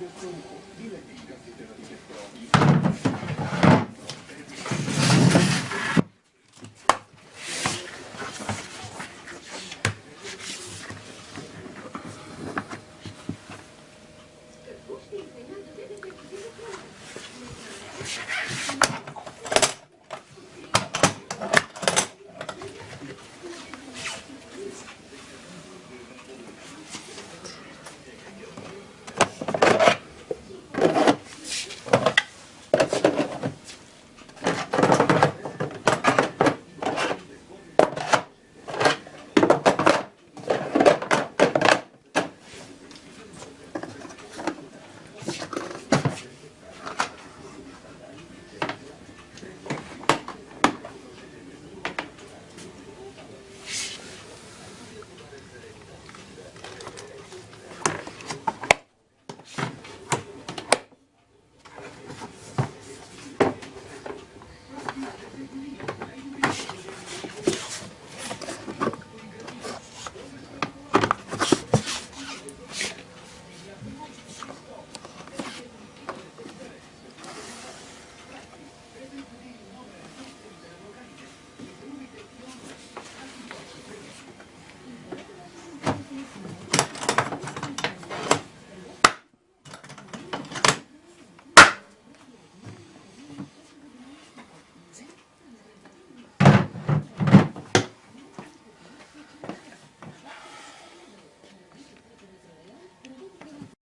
Dilettivi, dilettivi, dilettivi,